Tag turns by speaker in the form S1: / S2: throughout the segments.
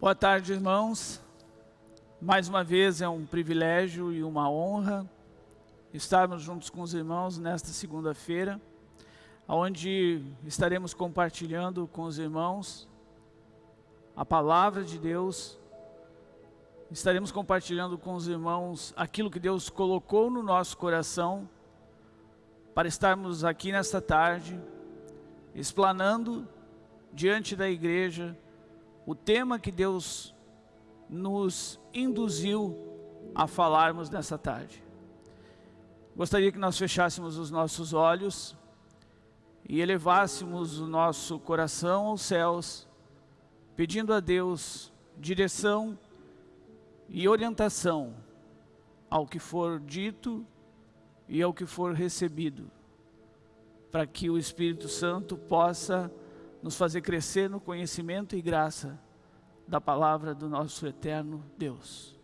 S1: Boa tarde, irmãos. Mais uma vez é um privilégio e uma honra estarmos juntos com os irmãos nesta segunda-feira, onde estaremos compartilhando com os irmãos a palavra de Deus, estaremos compartilhando com os irmãos aquilo que Deus colocou no nosso coração para estarmos aqui nesta tarde, explanando diante da igreja o tema que Deus nos induziu a falarmos nessa tarde. Gostaria que nós fechássemos os nossos olhos e elevássemos o nosso coração aos céus, pedindo a Deus direção e orientação ao que for dito e ao que for recebido, para que o Espírito Santo possa nos fazer crescer no conhecimento e graça da palavra do nosso eterno Deus.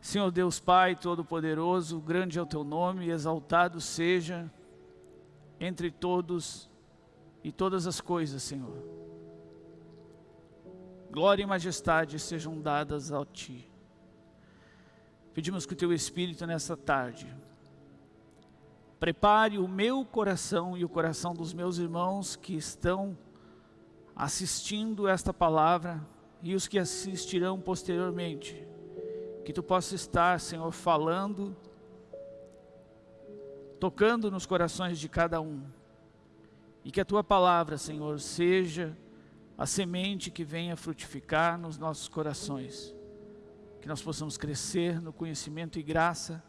S1: Senhor Deus Pai Todo-Poderoso, grande é o Teu nome, exaltado seja entre todos e todas as coisas, Senhor. Glória e majestade sejam dadas a Ti. Pedimos que o Teu Espírito nessa tarde Prepare o meu coração e o coração dos meus irmãos que estão assistindo esta palavra e os que assistirão posteriormente. Que Tu possa estar, Senhor, falando, tocando nos corações de cada um. E que a Tua palavra, Senhor, seja a semente que venha frutificar nos nossos corações. Que nós possamos crescer no conhecimento e graça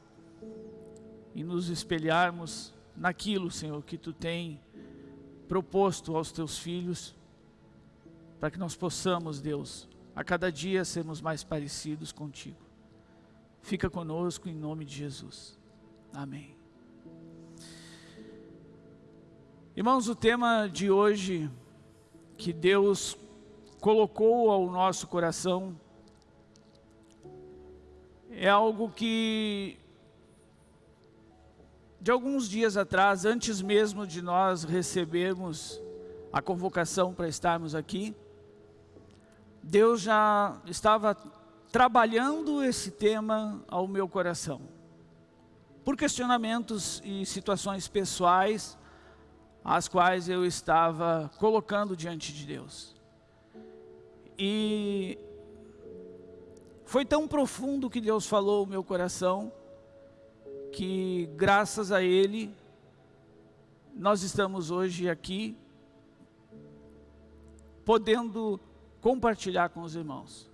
S1: e nos espelharmos naquilo, Senhor, que Tu tem proposto aos Teus filhos, para que nós possamos, Deus, a cada dia sermos mais parecidos contigo. Fica conosco em nome de Jesus. Amém. Irmãos, o tema de hoje que Deus colocou ao nosso coração é algo que de alguns dias atrás, antes mesmo de nós recebermos a convocação para estarmos aqui, Deus já estava trabalhando esse tema ao meu coração. Por questionamentos e situações pessoais, as quais eu estava colocando diante de Deus. E foi tão profundo que Deus falou ao meu coração, que graças a Ele, nós estamos hoje aqui, podendo compartilhar com os irmãos.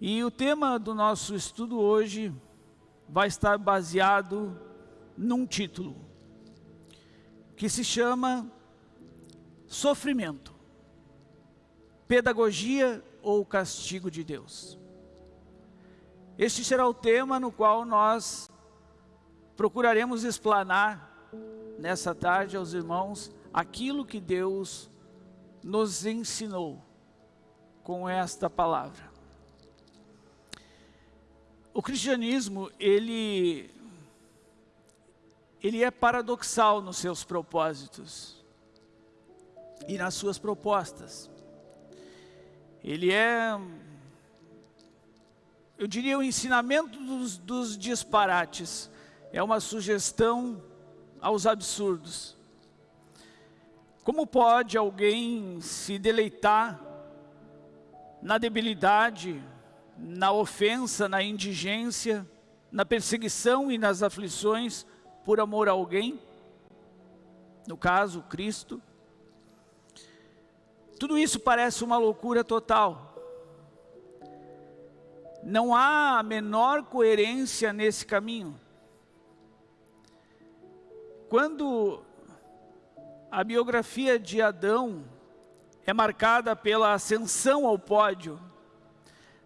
S1: E o tema do nosso estudo hoje vai estar baseado num título, que se chama Sofrimento, Pedagogia ou Castigo de Deus. Este será o tema no qual nós procuraremos explanar nessa tarde aos irmãos aquilo que Deus nos ensinou com esta palavra. O cristianismo, ele, ele é paradoxal nos seus propósitos e nas suas propostas. Ele é, eu diria, o ensinamento dos, dos disparates, é uma sugestão aos absurdos. Como pode alguém se deleitar na debilidade, na ofensa, na indigência, na perseguição e nas aflições por amor a alguém? No caso, Cristo. Tudo isso parece uma loucura total. Não há a menor coerência nesse caminho. Quando a biografia de Adão é marcada pela ascensão ao pódio,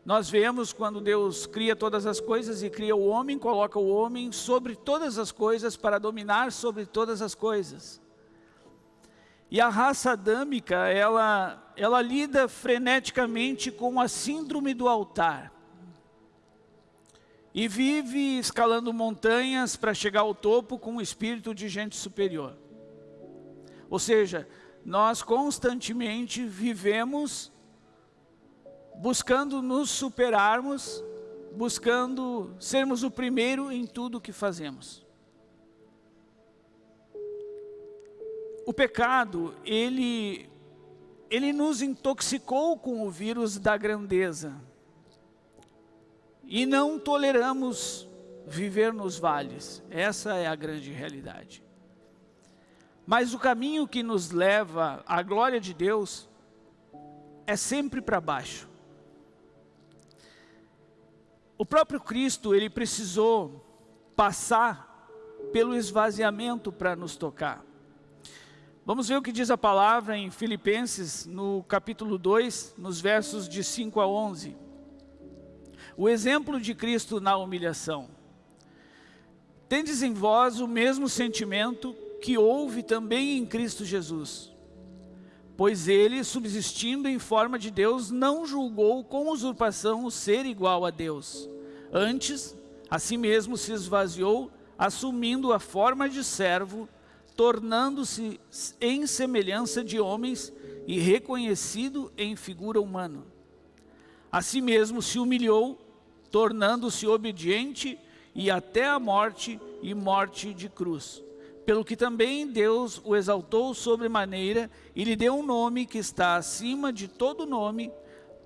S1: nós vemos quando Deus cria todas as coisas e cria o homem, coloca o homem sobre todas as coisas para dominar sobre todas as coisas. E a raça adâmica, ela, ela lida freneticamente com a síndrome do altar e vive escalando montanhas para chegar ao topo com o espírito de gente superior. Ou seja, nós constantemente vivemos buscando nos superarmos, buscando sermos o primeiro em tudo que fazemos. O pecado, ele, ele nos intoxicou com o vírus da grandeza. E não toleramos viver nos vales. Essa é a grande realidade. Mas o caminho que nos leva à glória de Deus é sempre para baixo. O próprio Cristo, ele precisou passar pelo esvaziamento para nos tocar. Vamos ver o que diz a palavra em Filipenses, no capítulo 2, nos versos de 5 a 11. O exemplo de Cristo na humilhação. Tendes em vós o mesmo sentimento que houve também em Cristo Jesus. Pois ele, subsistindo em forma de Deus, não julgou com usurpação o ser igual a Deus. Antes, a si mesmo se esvaziou, assumindo a forma de servo, tornando-se em semelhança de homens e reconhecido em figura humana. A si mesmo se humilhou, tornando-se obediente e até a morte e morte de cruz pelo que também Deus o exaltou sobremaneira e lhe deu um nome que está acima de todo nome,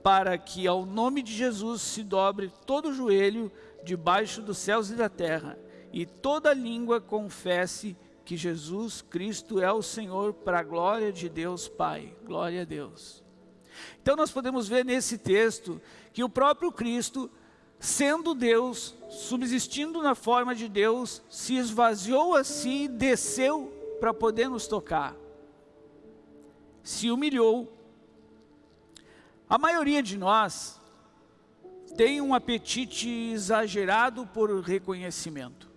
S1: para que ao nome de Jesus se dobre todo o joelho debaixo dos céus e da terra, e toda língua confesse que Jesus Cristo é o Senhor para a glória de Deus Pai. Glória a Deus. Então nós podemos ver nesse texto que o próprio Cristo sendo Deus, subsistindo na forma de Deus, se esvaziou a si e desceu para poder nos tocar. Se humilhou. A maioria de nós tem um apetite exagerado por reconhecimento.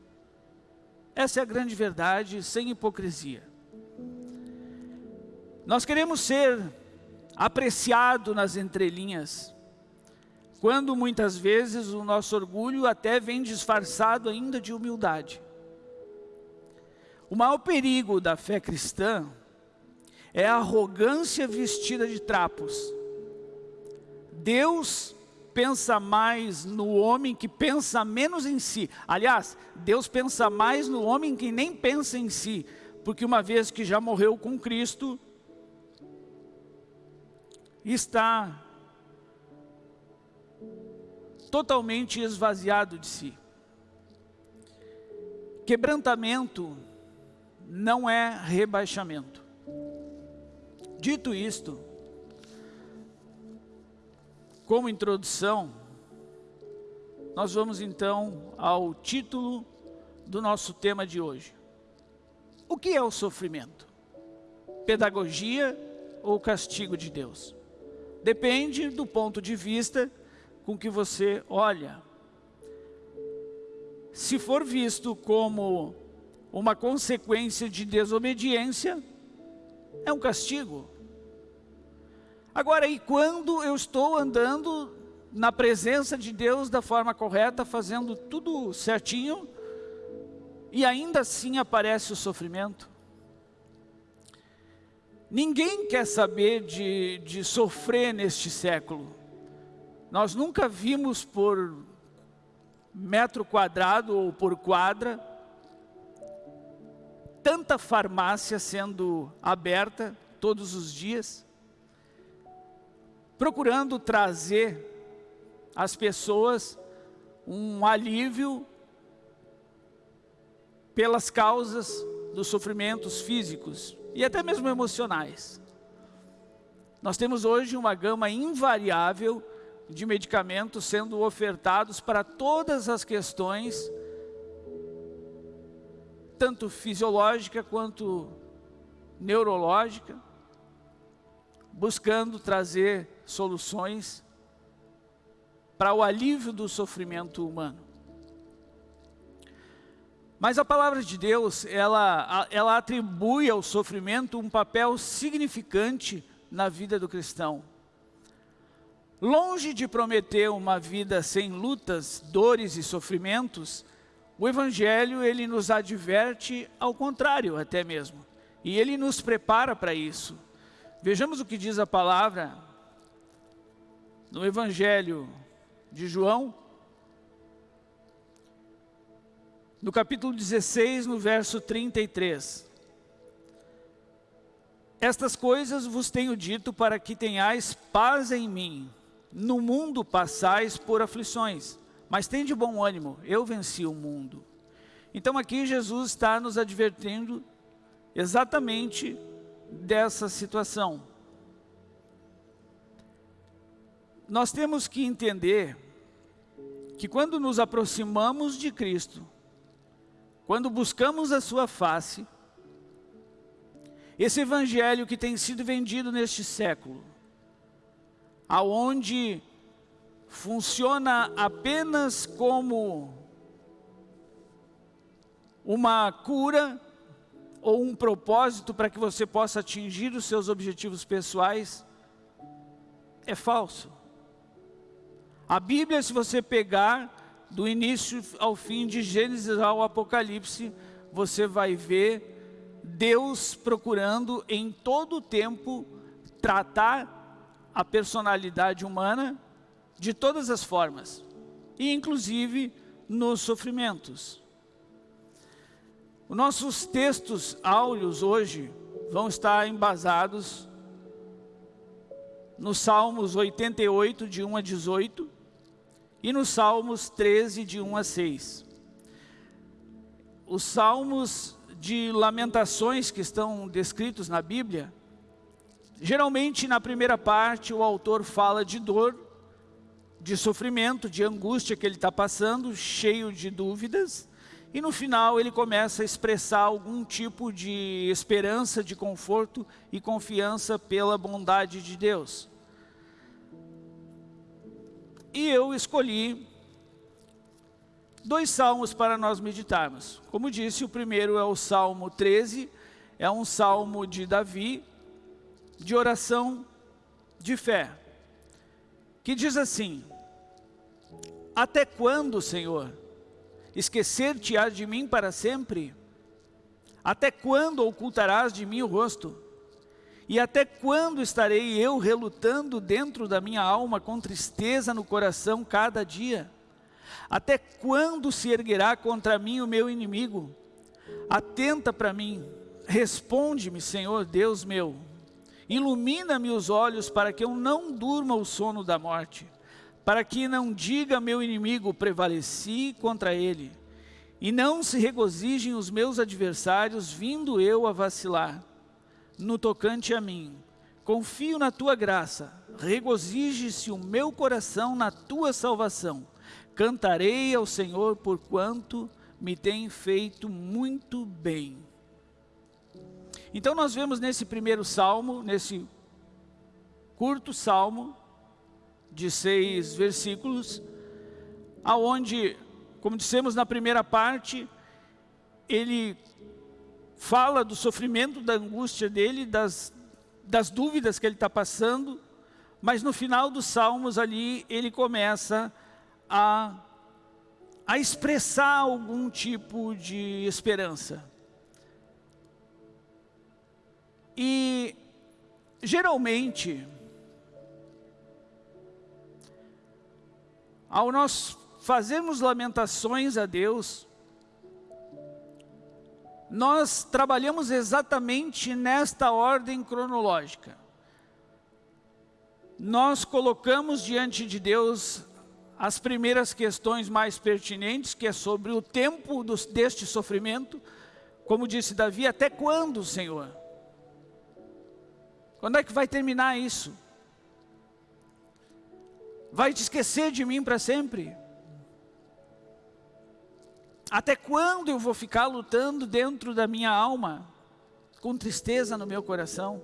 S1: Essa é a grande verdade, sem hipocrisia. Nós queremos ser apreciado nas entrelinhas, quando muitas vezes o nosso orgulho até vem disfarçado ainda de humildade. O maior perigo da fé cristã é a arrogância vestida de trapos. Deus pensa mais no homem que pensa menos em si. Aliás, Deus pensa mais no homem que nem pensa em si, porque uma vez que já morreu com Cristo, está totalmente esvaziado de si. Quebrantamento não é rebaixamento. Dito isto, como introdução, nós vamos então ao título do nosso tema de hoje. O que é o sofrimento? Pedagogia ou castigo de Deus? Depende do ponto de vista com que você olha. Se for visto como uma consequência de desobediência, é um castigo. Agora, e quando eu estou andando na presença de Deus da forma correta, fazendo tudo certinho, e ainda assim aparece o sofrimento? Ninguém quer saber de, de sofrer neste século. Nós nunca vimos por metro quadrado ou por quadra tanta farmácia sendo aberta todos os dias, procurando trazer às pessoas um alívio pelas causas dos sofrimentos físicos e até mesmo emocionais. Nós temos hoje uma gama invariável de medicamentos sendo ofertados para todas as questões, tanto fisiológica quanto neurológica, buscando trazer soluções para o alívio do sofrimento humano. Mas a palavra de Deus, ela, ela atribui ao sofrimento um papel significante na vida do cristão. Longe de prometer uma vida sem lutas, dores e sofrimentos, o Evangelho ele nos adverte ao contrário até mesmo. E ele nos prepara para isso. Vejamos o que diz a palavra no Evangelho de João, no capítulo 16, no verso 33. Estas coisas vos tenho dito para que tenhais paz em mim. No mundo passais por aflições, mas tem de bom ânimo, eu venci o mundo. Então aqui Jesus está nos advertindo exatamente dessa situação. Nós temos que entender que quando nos aproximamos de Cristo, quando buscamos a sua face, esse evangelho que tem sido vendido neste século, aonde funciona apenas como uma cura ou um propósito para que você possa atingir os seus objetivos pessoais, é falso. A Bíblia, se você pegar do início ao fim, de Gênesis ao Apocalipse, você vai ver Deus procurando em todo o tempo tratar a personalidade humana de todas as formas, e inclusive nos sofrimentos. Os nossos textos áureos hoje vão estar embasados nos Salmos 88, de 1 a 18, e nos Salmos 13, de 1 a 6. Os Salmos de lamentações que estão descritos na Bíblia, geralmente na primeira parte o autor fala de dor, de sofrimento, de angústia que ele está passando, cheio de dúvidas, e no final ele começa a expressar algum tipo de esperança, de conforto e confiança pela bondade de Deus. E eu escolhi dois salmos para nós meditarmos. Como disse, o primeiro é o Salmo 13, é um salmo de Davi, de oração de fé, que diz assim, Até quando, Senhor, Esquecer-te-ás de mim para sempre? Até quando ocultarás de mim o rosto? E até quando estarei eu relutando dentro da minha alma com tristeza no coração cada dia? Até quando se erguerá contra mim o meu inimigo? Atenta para mim, responde-me, Senhor Deus meu. Ilumina-me os olhos para que eu não durma o sono da morte para que não diga meu inimigo, prevaleci contra ele, e não se regozijem os meus adversários, vindo eu a vacilar. No tocante a mim, confio na tua graça, regozije-se o meu coração na tua salvação. Cantarei ao Senhor por quanto me tem feito muito bem. Então nós vemos nesse primeiro salmo, nesse curto salmo, de seis versículos, aonde, como dissemos na primeira parte, ele fala do sofrimento, da angústia dele, das, das dúvidas que ele está passando, mas no final dos Salmos ali, ele começa a, a expressar algum tipo de esperança. E, geralmente, Ao nós fazermos lamentações a Deus, nós trabalhamos exatamente nesta ordem cronológica. Nós colocamos diante de Deus as primeiras questões mais pertinentes, que é sobre o tempo dos, deste sofrimento, como disse Davi, até quando, Senhor? Quando é que vai terminar isso? vai te esquecer de mim para sempre? Até quando eu vou ficar lutando dentro da minha alma, com tristeza no meu coração?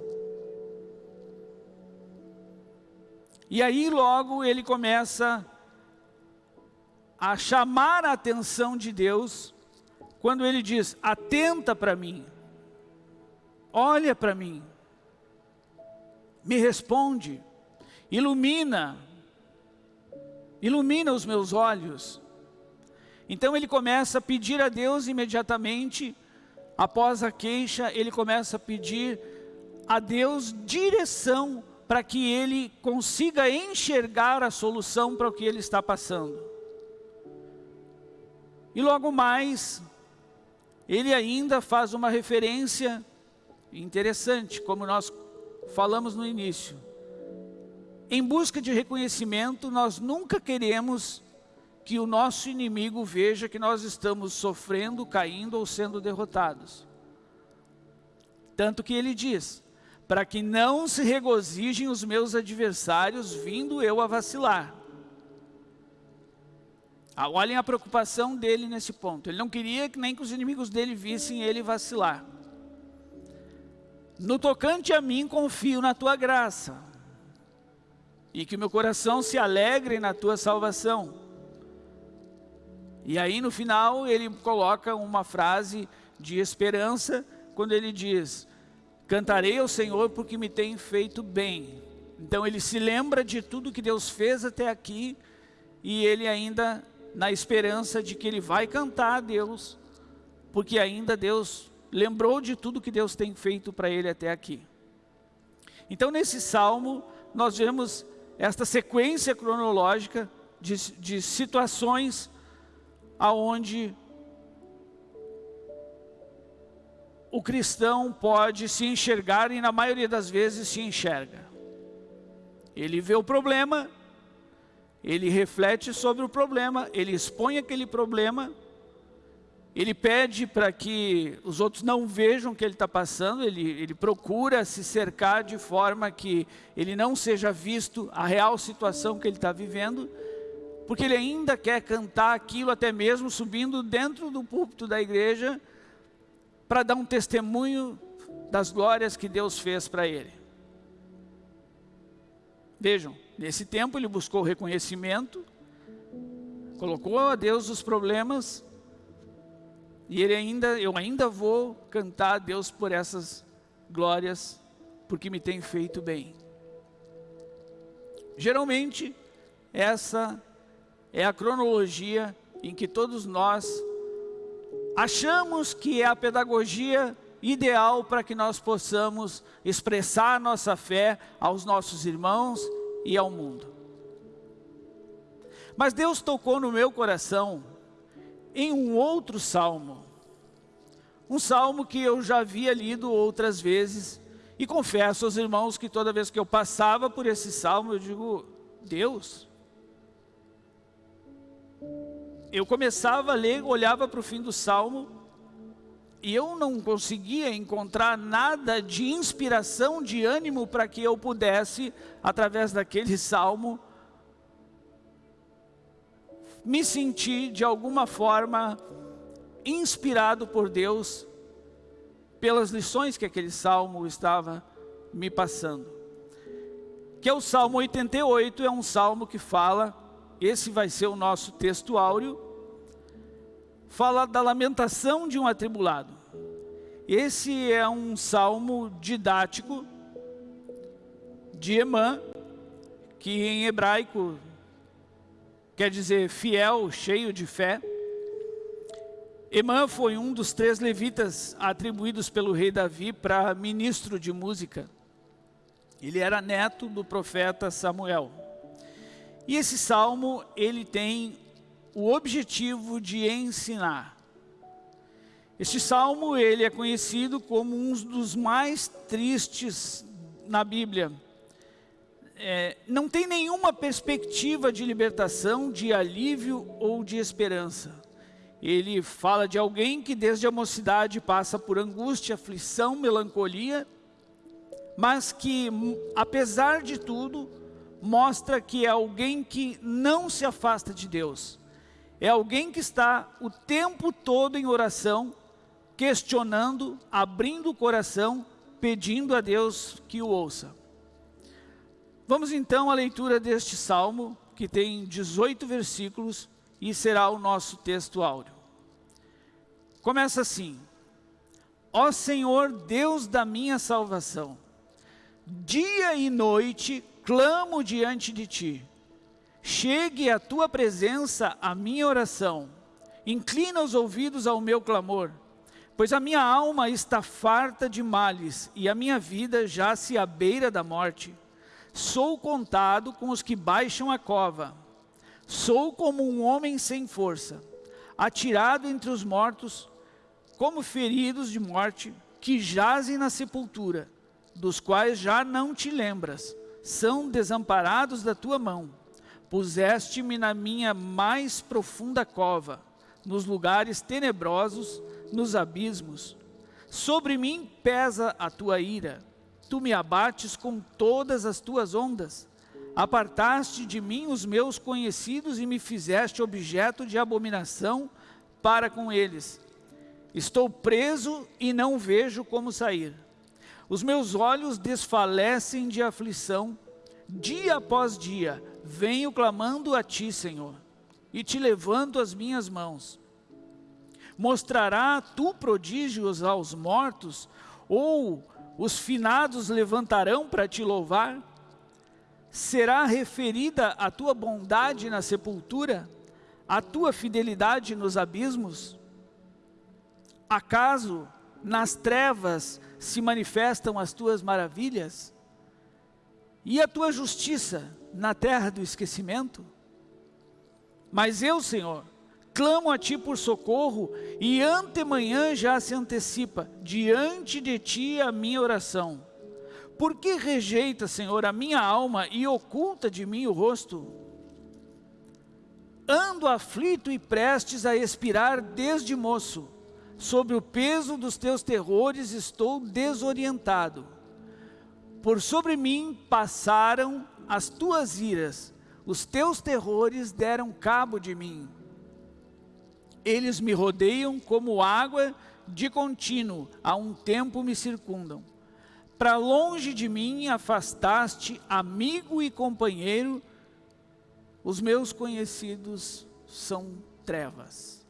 S1: E aí logo ele começa a chamar a atenção de Deus, quando ele diz, atenta para mim, olha para mim, me responde, ilumina, ilumina os meus olhos. Então ele começa a pedir a Deus imediatamente, após a queixa, ele começa a pedir a Deus direção para que ele consiga enxergar a solução para o que ele está passando. E logo mais, ele ainda faz uma referência interessante, como nós falamos no início. Em busca de reconhecimento, nós nunca queremos que o nosso inimigo veja que nós estamos sofrendo, caindo ou sendo derrotados. Tanto que ele diz, para que não se regozijem os meus adversários, vindo eu a vacilar. Ah, olhem a preocupação dele nesse ponto. Ele não queria que nem que os inimigos dele vissem ele vacilar. No tocante a mim, confio na tua graça. E que meu coração se alegre na tua salvação. E aí no final ele coloca uma frase de esperança, quando ele diz, cantarei ao Senhor porque me tem feito bem. Então ele se lembra de tudo que Deus fez até aqui, e ele ainda na esperança de que ele vai cantar a Deus, porque ainda Deus lembrou de tudo que Deus tem feito para ele até aqui. Então nesse salmo nós vemos esta sequência cronológica de, de situações aonde o cristão pode se enxergar e na maioria das vezes se enxerga. Ele vê o problema, ele reflete sobre o problema, ele expõe aquele problema, ele pede para que os outros não vejam o que ele está passando, ele, ele procura se cercar de forma que ele não seja visto a real situação que ele está vivendo, porque ele ainda quer cantar aquilo, até mesmo subindo dentro do púlpito da igreja, para dar um testemunho das glórias que Deus fez para ele. Vejam, nesse tempo ele buscou reconhecimento, colocou a Deus os problemas, e ele ainda, eu ainda vou cantar a Deus por essas glórias, porque me tem feito bem. Geralmente, essa é a cronologia em que todos nós achamos que é a pedagogia ideal para que nós possamos expressar nossa fé aos nossos irmãos e ao mundo. Mas Deus tocou no meu coração em um outro salmo, um salmo que eu já havia lido outras vezes, e confesso aos irmãos que toda vez que eu passava por esse salmo, eu digo, Deus, eu começava a ler, olhava para o fim do Salmo, e eu não conseguia encontrar nada de inspiração, de ânimo para que eu pudesse, através daquele Salmo, me sentir de alguma forma inspirado por Deus pelas lições que aquele Salmo estava me passando. Que é o Salmo 88, é um Salmo que fala esse vai ser o nosso texto áureo, fala da lamentação de um atribulado. Esse é um salmo didático de Emã, que em hebraico quer dizer fiel, cheio de fé. Emã foi um dos três levitas atribuídos pelo rei Davi para ministro de música. Ele era neto do profeta Samuel. E esse salmo, ele tem o objetivo de ensinar. Este salmo, ele é conhecido como um dos mais tristes na Bíblia. É, não tem nenhuma perspectiva de libertação, de alívio ou de esperança. Ele fala de alguém que desde a mocidade passa por angústia, aflição, melancolia, mas que, apesar de tudo, mostra que é alguém que não se afasta de Deus. É alguém que está o tempo todo em oração, questionando, abrindo o coração, pedindo a Deus que o ouça. Vamos então à leitura deste salmo, que tem 18 versículos e será o nosso texto áureo. Começa assim: Ó Senhor, Deus da minha salvação, dia e noite clamo diante de ti. Chegue à tua presença a minha oração. Inclina os ouvidos ao meu clamor, pois a minha alma está farta de males e a minha vida já se à beira da morte. Sou contado com os que baixam a cova. Sou como um homem sem força, atirado entre os mortos, como feridos de morte, que jazem na sepultura, dos quais já não te lembras, são desamparados da tua mão. Puseste-me na minha mais profunda cova, nos lugares tenebrosos, nos abismos. Sobre mim pesa a tua ira, tu me abates com todas as tuas ondas. Apartaste de mim os meus conhecidos e me fizeste objeto de abominação para com eles. Estou preso e não vejo como sair. Os meus olhos desfalecem de aflição. Dia após dia venho clamando a ti, Senhor, e te levanto as minhas mãos. Mostrará tu prodígios aos mortos, ou os finados levantarão para te louvar? Será referida a tua bondade na sepultura, a tua fidelidade nos abismos? Acaso nas trevas se manifestam as tuas maravilhas? E a tua justiça na terra do esquecimento? Mas eu, Senhor, clamo a ti por socorro, e antemanhã já se antecipa diante de ti a minha oração. Por que rejeita, Senhor, a minha alma e oculta de mim o rosto? Ando aflito e prestes a expirar desde moço. Sobre o peso dos teus terrores estou desorientado. Por sobre mim passaram as tuas iras, os teus terrores deram cabo de mim. Eles me rodeiam como água de contínuo, a um tempo me circundam. Para longe de mim afastaste amigo e companheiro, os meus conhecidos são trevas.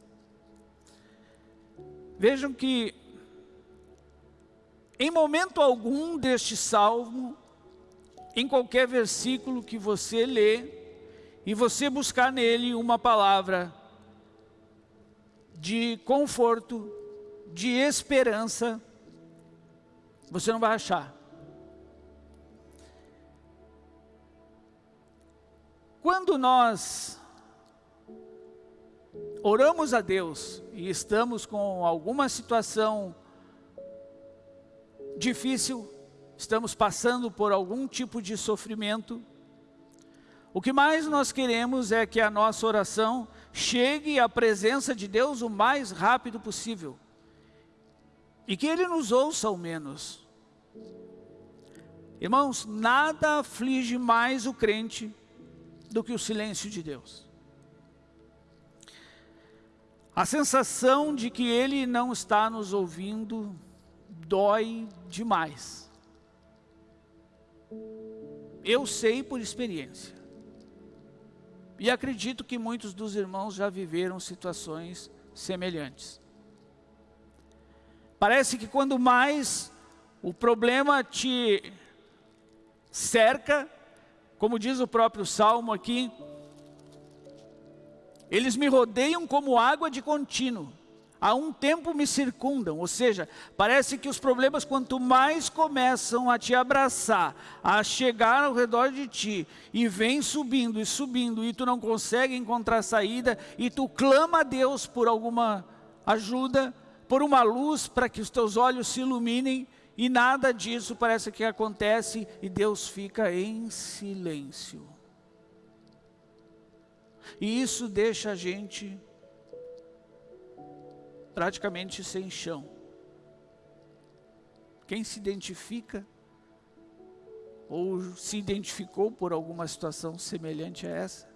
S1: Vejam que, em momento algum deste salmo, em qualquer versículo que você lê, e você buscar nele uma palavra de conforto, de esperança, você não vai achar. Quando nós oramos a Deus e estamos com alguma situação difícil, estamos passando por algum tipo de sofrimento, o que mais nós queremos é que a nossa oração chegue à presença de Deus o mais rápido possível. E que Ele nos ouça ao menos. Irmãos, nada aflige mais o crente do que o silêncio de Deus. A sensação de que Ele não está nos ouvindo dói demais. Eu sei por experiência. E acredito que muitos dos irmãos já viveram situações semelhantes. Parece que quando mais o problema te cerca, como diz o próprio Salmo aqui, eles me rodeiam como água de contínuo há um tempo me circundam, ou seja, parece que os problemas quanto mais começam a te abraçar, a chegar ao redor de ti, e vem subindo e subindo, e tu não consegue encontrar saída, e tu clama a Deus por alguma ajuda, por uma luz para que os teus olhos se iluminem, e nada disso parece que acontece, e Deus fica em silêncio. E isso deixa a gente praticamente sem chão. Quem se identifica ou se identificou por alguma situação semelhante a essa?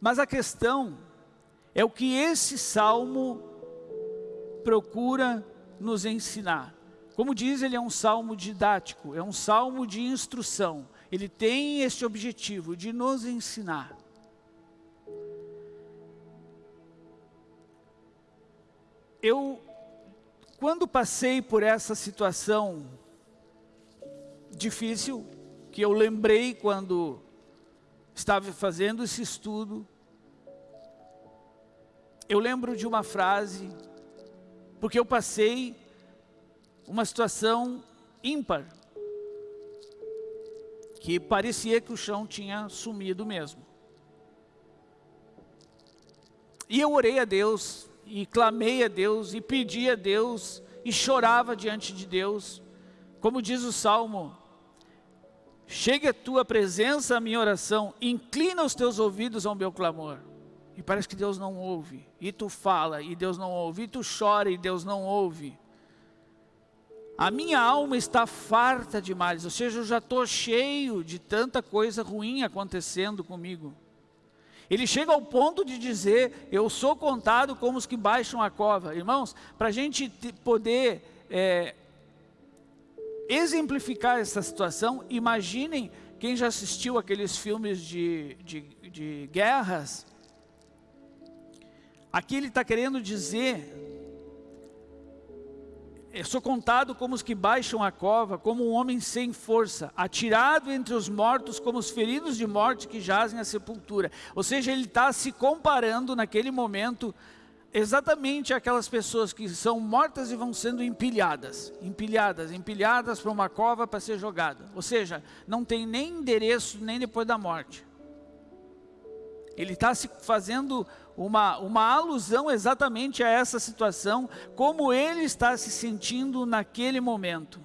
S1: Mas a questão é o que esse salmo procura nos ensinar. Como diz, ele é um salmo didático, é um salmo de instrução. Ele tem este objetivo de nos ensinar. Eu, quando passei por essa situação difícil, que eu lembrei quando estava fazendo esse estudo, eu lembro de uma frase, porque eu passei uma situação ímpar. que parecia que o chão tinha sumido mesmo. E eu orei a Deus, e clamei a Deus, e pedi a Deus, e chorava diante de Deus. Como diz o Salmo, chegue a tua presença a minha oração, inclina os teus ouvidos ao meu clamor. E parece que Deus não ouve. E tu fala, e Deus não ouve. E tu chora, e Deus não ouve. A minha alma está farta de males, ou seja, eu já estou cheio de tanta coisa ruim acontecendo comigo. Ele chega ao ponto de dizer, eu sou contado como os que baixam a cova. Irmãos, para a gente poder é, exemplificar essa situação, imaginem quem já assistiu aqueles filmes de, de, de guerras. Aqui ele está querendo dizer sou contado como os que baixam a cova, como um homem sem força, atirado entre os mortos, como os feridos de morte que jazem a sepultura. Ou seja, ele está se comparando naquele momento exatamente aquelas pessoas que são mortas e vão sendo empilhadas, empilhadas, empilhadas para uma cova para ser jogada. Ou seja, não tem nem endereço nem depois da morte. Ele está se fazendo uma, uma alusão exatamente a essa situação, como ele está se sentindo naquele momento.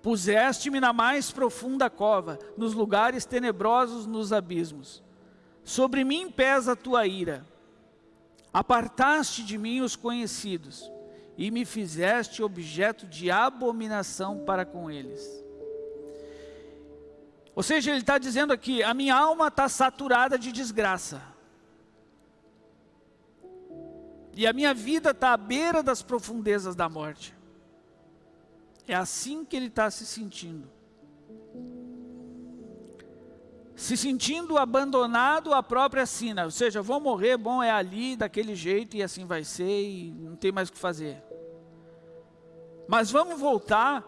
S1: Puseste-me na mais profunda cova, nos lugares tenebrosos nos abismos. Sobre mim pesa a tua ira. Apartaste de mim os conhecidos, e me fizeste objeto de abominação para com eles. Ou seja, ele está dizendo aqui, a minha alma está saturada de desgraça. E a minha vida está à beira das profundezas da morte. É assim que ele está se sentindo. Se sentindo abandonado à própria sina. Ou seja, vou morrer, bom, é ali, daquele jeito, e assim vai ser, e não tem mais o que fazer. Mas vamos voltar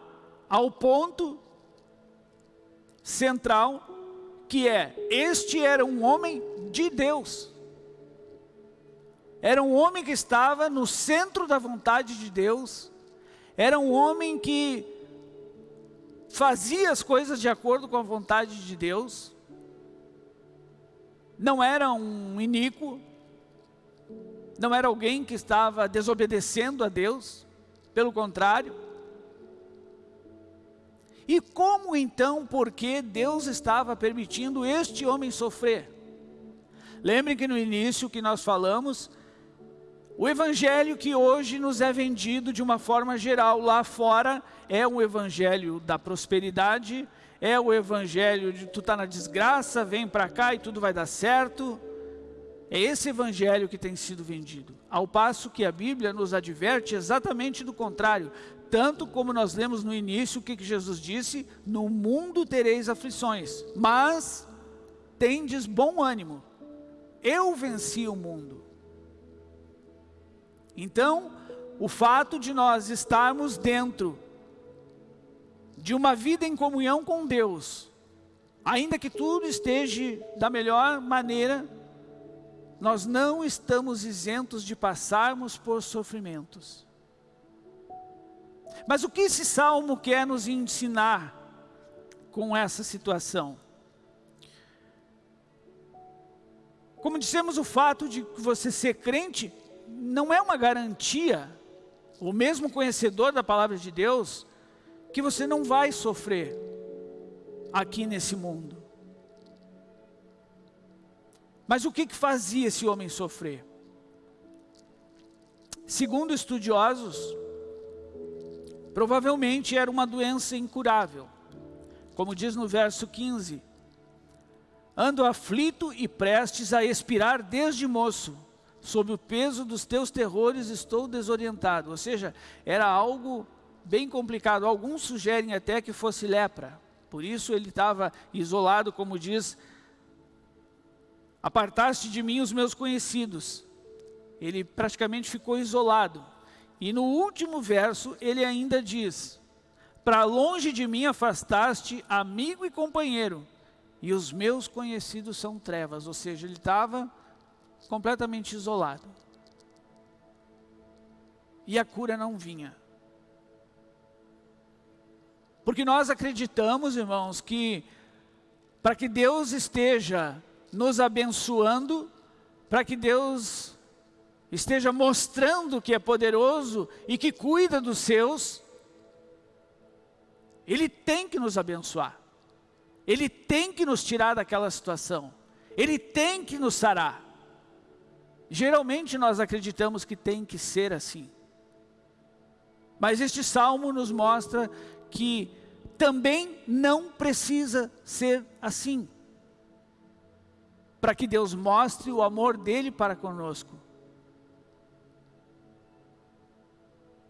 S1: ao ponto central, que é, este era um homem de Deus. Era um homem que estava no centro da vontade de Deus. Era um homem que fazia as coisas de acordo com a vontade de Deus. Não era um iníquo. Não era alguém que estava desobedecendo a Deus. Pelo contrário. E como então, porque Deus estava permitindo este homem sofrer? Lembrem que no início que nós falamos o evangelho que hoje nos é vendido de uma forma geral lá fora é o evangelho da prosperidade, é o evangelho de tu tá na desgraça, vem para cá e tudo vai dar certo. É esse evangelho que tem sido vendido. Ao passo que a Bíblia nos adverte exatamente do contrário. Tanto como nós lemos no início o que, Jesus disse, no mundo tereis aflições, mas tendes bom ânimo. Eu venci o mundo. Então, o fato de nós estarmos dentro de uma vida em comunhão com Deus, ainda que tudo esteja da melhor maneira, nós não estamos isentos de passarmos por sofrimentos. Mas o que esse salmo quer nos ensinar com essa situação? Como dissemos, o fato de você ser crente não é uma garantia, o mesmo conhecedor da palavra de Deus, que você não vai sofrer aqui nesse mundo. Mas o que, que fazia esse homem sofrer? Segundo estudiosos, provavelmente era uma doença incurável. Como diz no verso 15, ando aflito e prestes a expirar desde moço, sob o peso dos teus terrores estou desorientado. Ou seja, era algo bem complicado. Alguns sugerem até que fosse lepra. Por isso ele estava isolado, como diz, apartaste de mim os meus conhecidos. Ele praticamente ficou isolado. E no último verso ele ainda diz, para longe de mim afastaste amigo e companheiro, e os meus conhecidos são trevas. Ou seja, ele estava completamente isolado. E a cura não vinha. Porque nós acreditamos, irmãos, que para que Deus esteja nos abençoando, para que Deus esteja mostrando que é poderoso e que cuida dos seus, Ele tem que nos abençoar. Ele tem que nos tirar daquela situação. Ele tem que nos sarar. Geralmente nós acreditamos que tem que ser assim. Mas este salmo nos mostra que também não precisa ser assim. Para que Deus mostre o amor dele para conosco.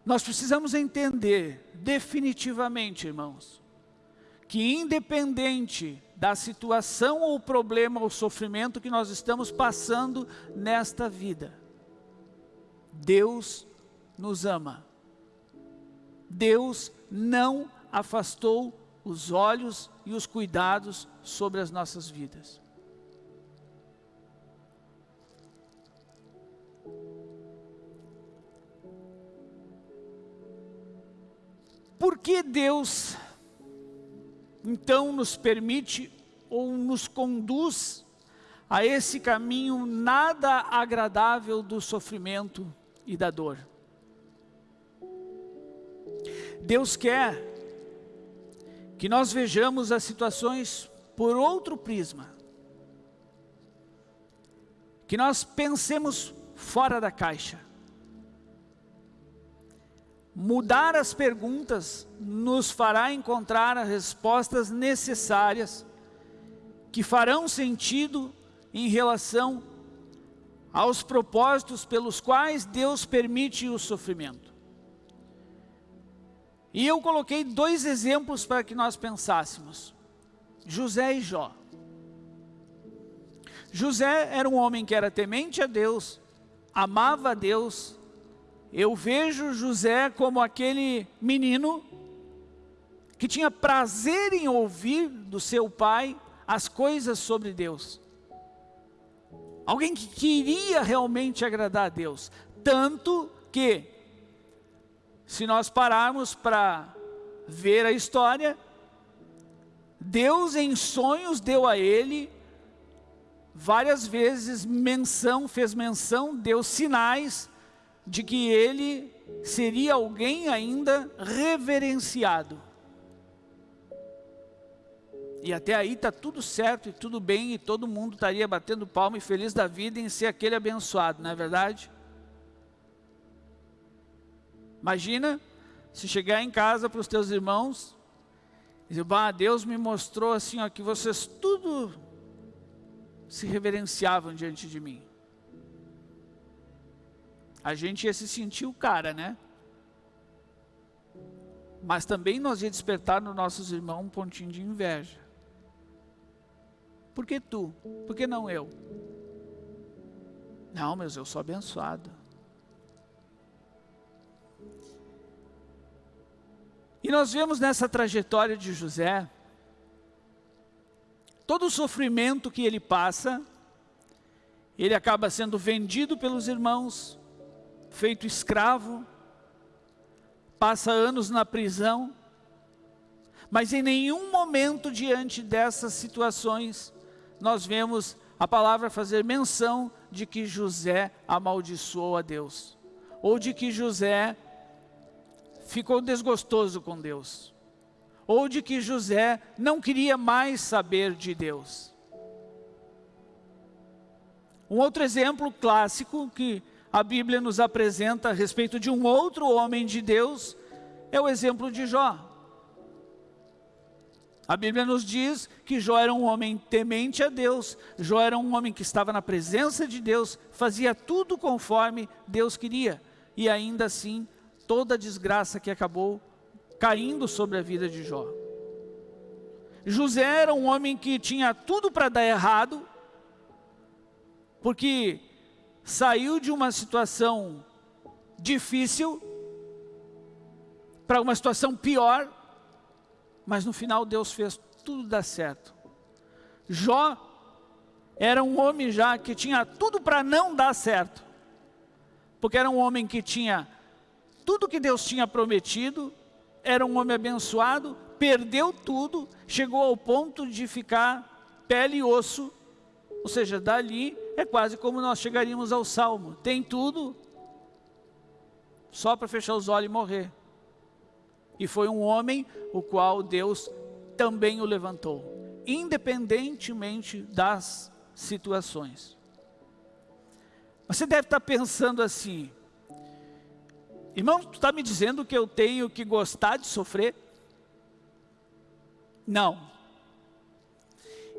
S1: Nós precisamos entender definitivamente, irmãos, que independente da situação ou problema ou sofrimento que nós estamos passando nesta vida, Deus nos ama. Deus não afastou os olhos e os cuidados sobre as nossas vidas. Por que Deus então nos permite ou nos conduz a esse caminho nada agradável do sofrimento e da dor. Deus quer que nós vejamos as situações por outro prisma. Que nós pensemos fora da caixa. Mudar as perguntas nos fará encontrar as respostas necessárias que farão sentido em relação aos propósitos pelos quais Deus permite o sofrimento. E eu coloquei dois exemplos para que nós pensássemos. José e Jó. José era um homem que era temente a Deus, amava a Deus, eu vejo José como aquele menino que tinha prazer em ouvir do seu pai as coisas sobre Deus. Alguém que queria realmente agradar a Deus. Tanto que, se nós pararmos para ver a história, Deus em sonhos deu a ele várias vezes menção, fez menção, deu sinais de que ele seria alguém ainda reverenciado. E até aí está tudo certo e tudo bem e todo mundo estaria batendo palma e feliz da vida em ser aquele abençoado, não é verdade? Imagina se chegar em casa para os teus irmãos e dizer, bah, Deus me mostrou assim, ó, que vocês tudo se reverenciavam diante de mim a gente ia se sentir o cara, né? Mas também nós ia despertar nos nossos irmãos um pontinho de inveja. Por que tu? Por que não eu? Não, mas eu sou abençoado. E nós vemos nessa trajetória de José, todo o sofrimento que ele passa, ele acaba sendo vendido pelos irmãos, feito escravo, passa anos na prisão, mas em nenhum momento diante dessas situações, nós vemos a palavra fazer menção de que José amaldiçoou a Deus, ou de que José ficou desgostoso com Deus, ou de que José não queria mais saber de Deus. Um outro exemplo clássico que a Bíblia nos apresenta a respeito de um outro homem de Deus, é o exemplo de Jó. A Bíblia nos diz que Jó era um homem temente a Deus, Jó era um homem que estava na presença de Deus, fazia tudo conforme Deus queria, e ainda assim, toda a desgraça que acabou caindo sobre a vida de Jó. José era um homem que tinha tudo para dar errado, porque saiu de uma situação difícil para uma situação pior, mas no final Deus fez tudo dar certo. Jó era um homem já que tinha tudo para não dar certo, porque era um homem que tinha tudo que Deus tinha prometido, era um homem abençoado, perdeu tudo, chegou ao ponto de ficar pele e osso, ou seja, dali é quase como nós chegaríamos ao Salmo. Tem tudo, só para fechar os olhos e morrer. E foi um homem o qual Deus também o levantou, independentemente das situações. Você deve estar pensando assim, irmão, tu está me dizendo que eu tenho que gostar de sofrer? Não.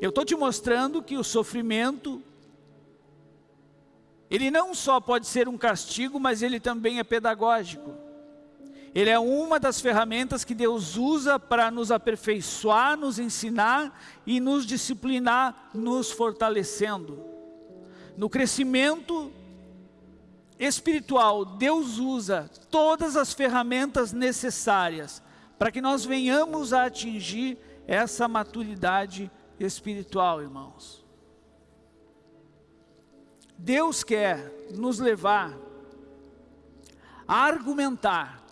S1: Eu estou te mostrando que o sofrimento, ele não só pode ser um castigo, mas ele também é pedagógico. Ele é uma das ferramentas que Deus usa para nos aperfeiçoar, nos ensinar e nos disciplinar, nos fortalecendo. No crescimento espiritual, Deus usa todas as ferramentas necessárias para que nós venhamos a atingir essa maturidade espiritual, irmãos. Deus quer nos levar a argumentar.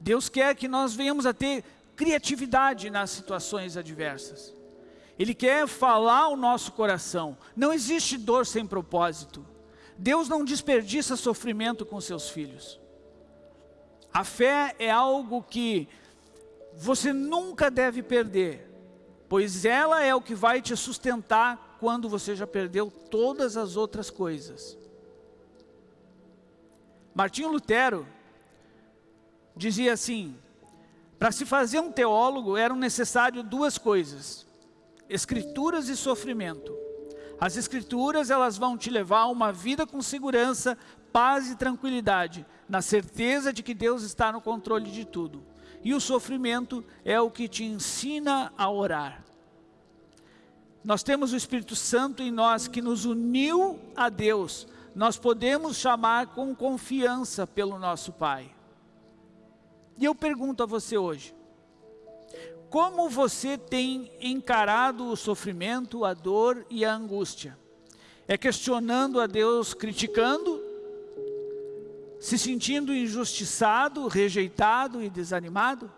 S1: Deus quer que nós venhamos a ter criatividade nas situações adversas. Ele quer falar o nosso coração. Não existe dor sem propósito. Deus não desperdiça sofrimento com seus filhos. A fé é algo que você nunca deve perder pois ela é o que vai te sustentar quando você já perdeu todas as outras coisas. Martinho Lutero dizia assim, para se fazer um teólogo eram necessárias duas coisas, escrituras e sofrimento. As escrituras elas vão te levar a uma vida com segurança, paz e tranquilidade, na certeza de que Deus está no controle de tudo. E o sofrimento é o que te ensina a orar. Nós temos o Espírito Santo em nós que nos uniu a Deus. Nós podemos chamar com confiança pelo nosso Pai. E eu pergunto a você hoje, como você tem encarado o sofrimento, a dor e a angústia? É questionando a Deus, criticando? se sentindo injustiçado, rejeitado e desanimado?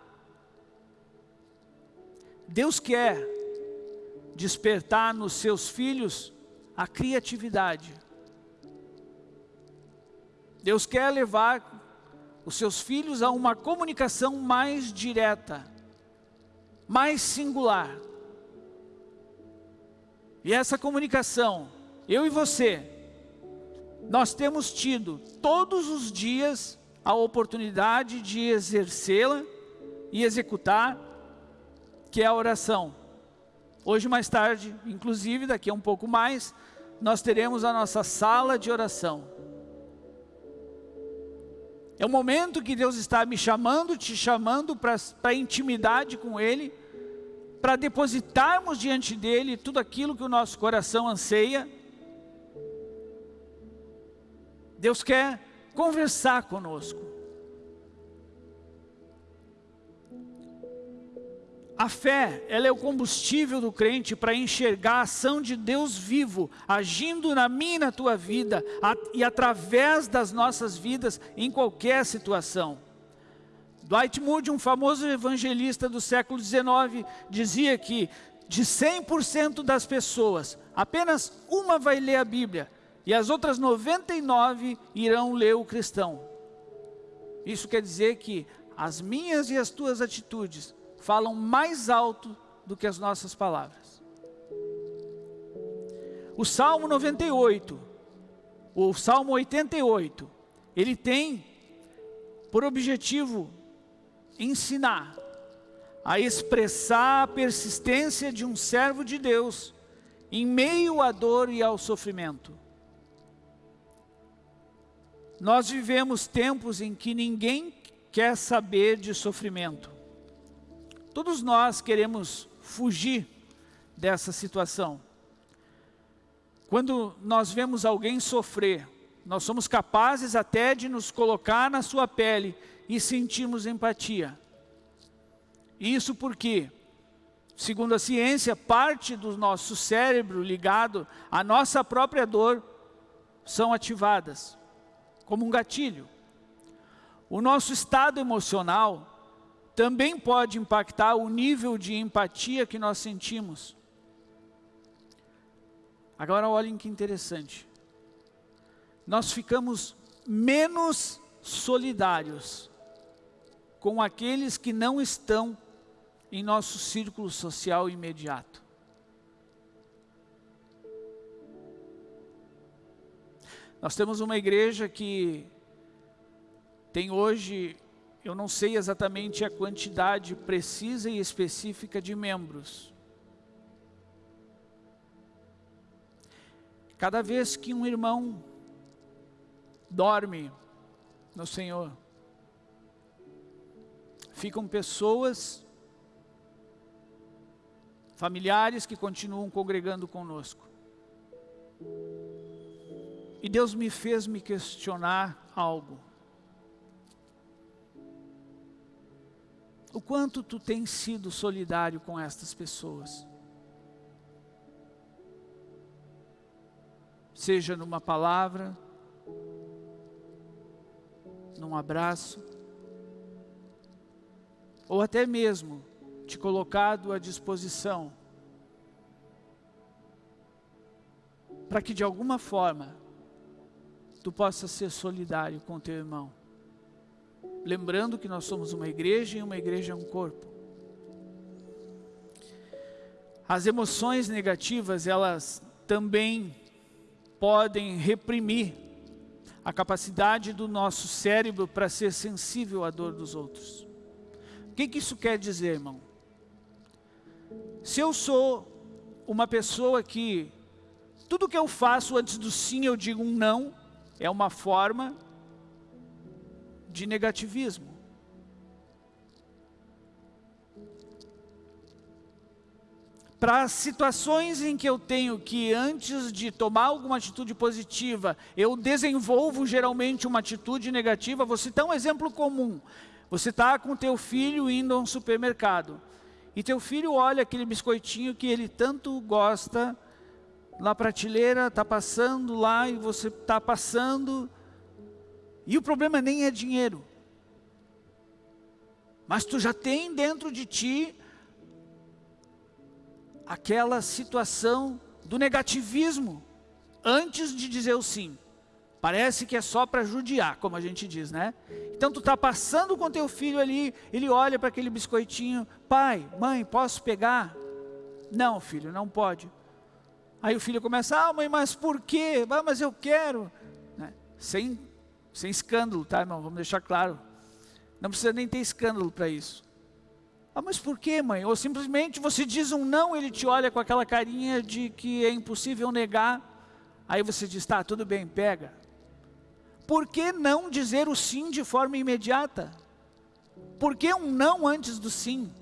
S1: Deus quer despertar nos seus filhos a criatividade. Deus quer levar os seus filhos a uma comunicação mais direta, mais singular. E essa comunicação, eu e você, nós temos tido todos os dias a oportunidade de exercê-la e executar, que é a oração. Hoje mais tarde, inclusive daqui a um pouco mais, nós teremos a nossa sala de oração. É o momento que Deus está me chamando, te chamando para intimidade com Ele, para depositarmos diante dEle tudo aquilo que o nosso coração anseia, Deus quer conversar conosco. A fé, ela é o combustível do crente para enxergar a ação de Deus vivo, agindo na minha e na tua vida, a, e através das nossas vidas, em qualquer situação. Dwight Moody, um famoso evangelista do século XIX, dizia que de 100% das pessoas, apenas uma vai ler a Bíblia, e as outras 99 irão ler o cristão. Isso quer dizer que as minhas e as tuas atitudes falam mais alto do que as nossas palavras. O Salmo 98, o Salmo 88, ele tem por objetivo ensinar a expressar a persistência de um servo de Deus em meio à dor e ao sofrimento. Nós vivemos tempos em que ninguém quer saber de sofrimento. Todos nós queremos fugir dessa situação. Quando nós vemos alguém sofrer, nós somos capazes até de nos colocar na sua pele e sentirmos empatia. Isso porque, segundo a ciência, parte do nosso cérebro ligado à nossa própria dor são ativadas como um gatilho. O nosso estado emocional também pode impactar o nível de empatia que nós sentimos. Agora olhem que interessante. Nós ficamos menos solidários com aqueles que não estão em nosso círculo social imediato. Nós temos uma igreja que tem hoje, eu não sei exatamente a quantidade precisa e específica de membros. Cada vez que um irmão dorme no Senhor, ficam pessoas, familiares que continuam congregando conosco. E Deus me fez me questionar algo. O quanto tu tens sido solidário com estas pessoas? Seja numa palavra, num abraço, ou até mesmo te colocado à disposição para que de alguma forma tu possa ser solidário com teu irmão. Lembrando que nós somos uma igreja e uma igreja é um corpo. As emoções negativas, elas também podem reprimir a capacidade do nosso cérebro para ser sensível à dor dos outros. O que, que isso quer dizer, irmão? Se eu sou uma pessoa que tudo que eu faço antes do sim eu digo um não, é uma forma de negativismo. Para situações em que eu tenho que, antes de tomar alguma atitude positiva, eu desenvolvo geralmente uma atitude negativa, vou citar um exemplo comum. Você está com teu filho indo a um supermercado, e teu filho olha aquele biscoitinho que ele tanto gosta, na prateleira, está passando lá e você está passando, e o problema nem é dinheiro. Mas tu já tem dentro de ti aquela situação do negativismo, antes de dizer o sim. Parece que é só para judiar, como a gente diz, né? Então tu está passando com teu filho ali, ele olha para aquele biscoitinho, pai, mãe, posso pegar? Não, filho, não pode. Aí o filho começa, ah mãe, mas por quê? Ah, mas eu quero. Né? Sem, sem escândalo, tá irmão? Vamos deixar claro. Não precisa nem ter escândalo para isso. Ah, mas por quê, mãe? Ou simplesmente você diz um não, ele te olha com aquela carinha de que é impossível negar. Aí você diz, tá, tudo bem, pega. Por que não dizer o sim de forma imediata? Por que um não antes do sim?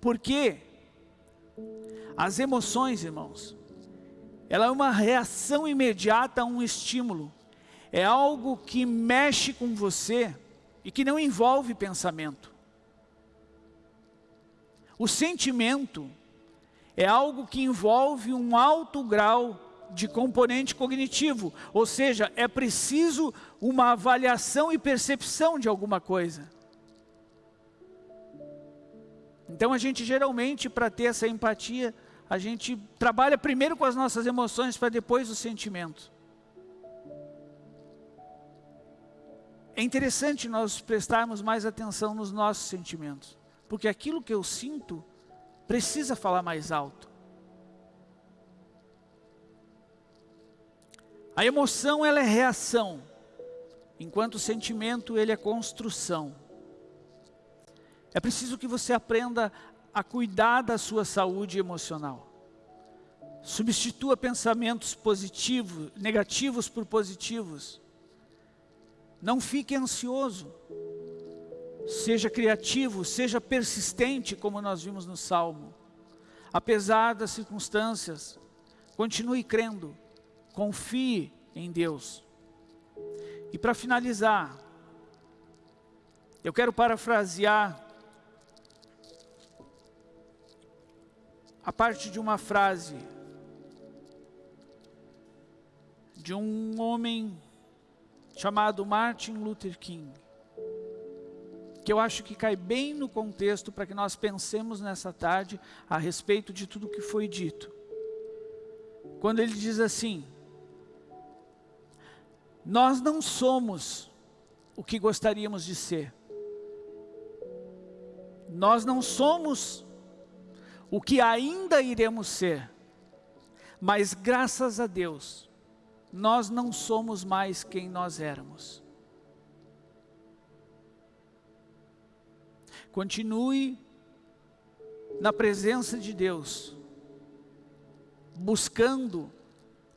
S1: Porque as emoções, irmãos, ela é uma reação imediata a um estímulo. É algo que mexe com você e que não envolve pensamento. O sentimento é algo que envolve um alto grau de componente cognitivo, ou seja, é preciso uma avaliação e percepção de alguma coisa. Então a gente geralmente, para ter essa empatia, a gente trabalha primeiro com as nossas emoções para depois os sentimentos. É interessante nós prestarmos mais atenção nos nossos sentimentos, porque aquilo que eu sinto precisa falar mais alto. A emoção ela é reação, enquanto o sentimento ele é construção. É preciso que você aprenda a cuidar da sua saúde emocional. Substitua pensamentos positivos, negativos por positivos. Não fique ansioso. Seja criativo, seja persistente, como nós vimos no Salmo. Apesar das circunstâncias, continue crendo, confie em Deus. E para finalizar, eu quero parafrasear a parte de uma frase de um homem chamado Martin Luther King, que eu acho que cai bem no contexto para que nós pensemos nessa tarde a respeito de tudo que foi dito. Quando ele diz assim, nós não somos o que gostaríamos de ser. Nós não somos o que ainda iremos ser. Mas graças a Deus, nós não somos mais quem nós éramos. Continue na presença de Deus, buscando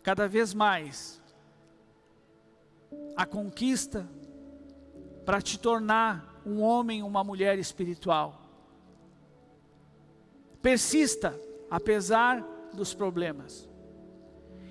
S1: cada vez mais a conquista para te tornar um homem, uma mulher espiritual. Persista, apesar dos problemas.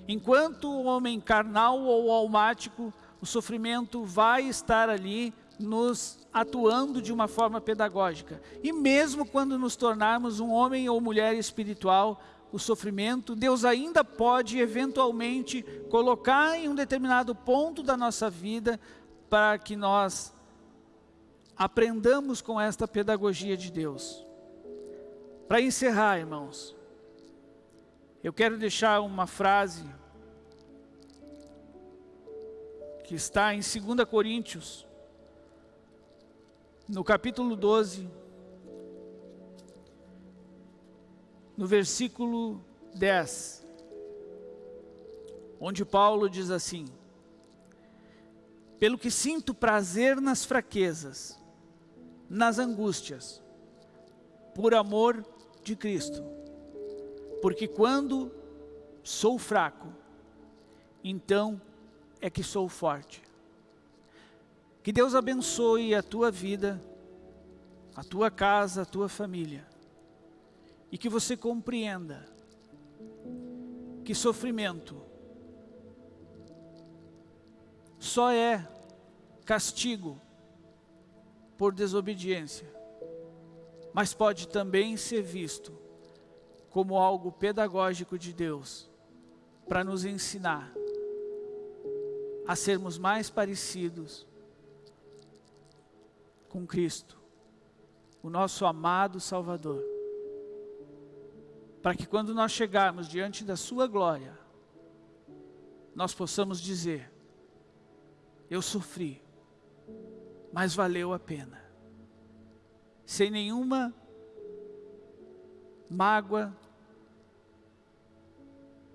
S1: Enquanto o homem carnal ou almático, o sofrimento vai estar ali nos atuando de uma forma pedagógica. E mesmo quando nos tornarmos um homem ou mulher espiritual, o sofrimento, Deus ainda pode eventualmente colocar em um determinado ponto da nossa vida para que nós aprendamos com esta pedagogia de Deus. Para encerrar, irmãos, eu quero deixar uma frase que está em 2 Coríntios, no capítulo 12, no versículo 10, onde Paulo diz assim, pelo que sinto prazer nas fraquezas, nas angústias, por amor de Cristo, porque quando sou fraco, então é que sou forte. Que Deus abençoe a tua vida, a tua casa, a tua família. E que você compreenda que sofrimento só é castigo por desobediência, mas pode também ser visto como algo pedagógico de Deus para nos ensinar a sermos mais parecidos com Cristo, o nosso amado Salvador. Para que quando nós chegarmos diante da sua glória, nós possamos dizer, eu sofri, mas valeu a pena. Sem nenhuma mágoa,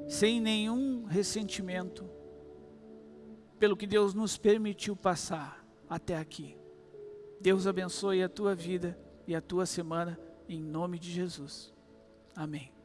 S1: sem nenhum ressentimento, pelo que Deus nos permitiu passar até aqui. Deus abençoe a tua vida e a tua semana, em nome de Jesus. Amém.